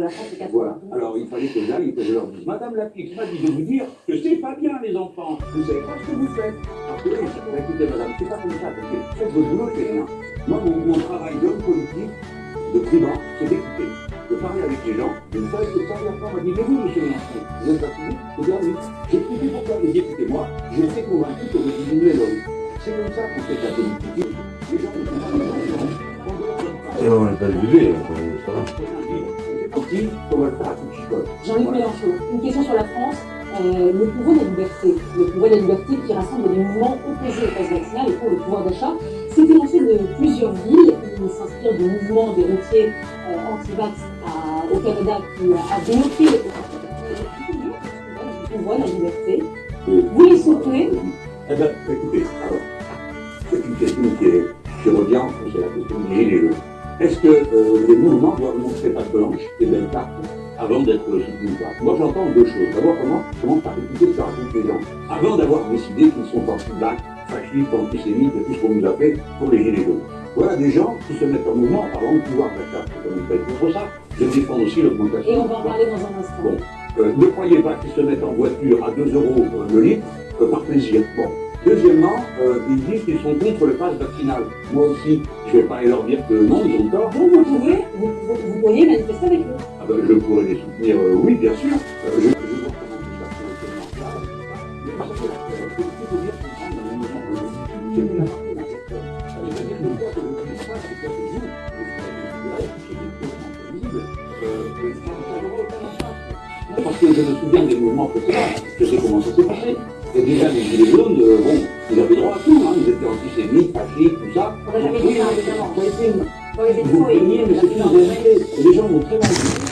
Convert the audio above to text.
de la France c'est 80. Voilà. Alors il fallait que j'aille et que je leur dise Madame Lapix m'a dit de vous dire que c'est pas bien les enfants. Vous savez pas ce que vous faites. Parce que oui, écoutez madame, c'est pas comme ça. Parce que faites votre boulot, c'est rien. Moi, mon, mon travail d'homme politique, de privat, c'est d'écouter. De parler avec les gens. Une fois, que ça, la femme m'a dit Mais vous, monsieur Mélenchon, vous êtes Je dis Ah oui. J'ai expliqué pourquoi. J'ai dit Écoutez, moi, j'ai été convaincu que vous diminuez le risque. C'est comme ça qu'on fait la politique. Les gens ne sont pas les gens. Et on n'est pas jugé, ça va. Jean-Luc Mélenchon, une question sur la France. Euh, le pouvoir de la liberté, le pouvoir de la liberté qui rassemble des mouvements opposés au pass vaccinal et pour le pouvoir d'achat, s'est élancé de plusieurs villes. Il s'inspire du mouvement des routiers euh, anti-vax au Canada qui a dénoncé le pouvoir de la liberté. Vous les soutenez? Eh bien, écoutez, alors, c'est une question qui, est, qui revient, c'est la question des gilets jaunes. Est-ce que euh, les mouvements doivent montrer patte blanche et belle carte avant d'être soutenus ou pas Moi, j'entends deux choses. D'abord, comment, comment par écouter ce que racontent les gens? Avant d'avoir décidé qu'ils sont anti-black, fascistes, antisémites et tout ce qu'on nous a fait pour les gilets jaunes. Voilà des gens qui se mettent en mouvement avant de pouvoir d'achat. Comme ils contre ça. Je défends aussi l'augmentation. Et on va en parler dans un instant. Bon, euh, ne croyez pas qu'ils se mettent en voiture à 2 euros le litre euh, par plaisir. Bon. Deuxièmement, euh, ils disent qu'ils sont contre le pass vaccinal. Moi aussi, je ne vais pas aller leur dire que non, ils ont tort. Donc vous pouvez, vous, vous, vous pourriez manifester avec eux. Ah ben, je pourrais les soutenir, euh, oui, bien sûr. Euh, je, vois comment tout ça parce que vous vous, vous je me souviens des mouvements précédents, je sais comment ça s'est passé. Et déjà, les gilets jaunes, euh, bon, ils avaient droit à tout, hein, ils étaient antisémites, fascistes, tout ça. Oui, évidemment. vous mais c'est une. Et les gens m'ont très mal.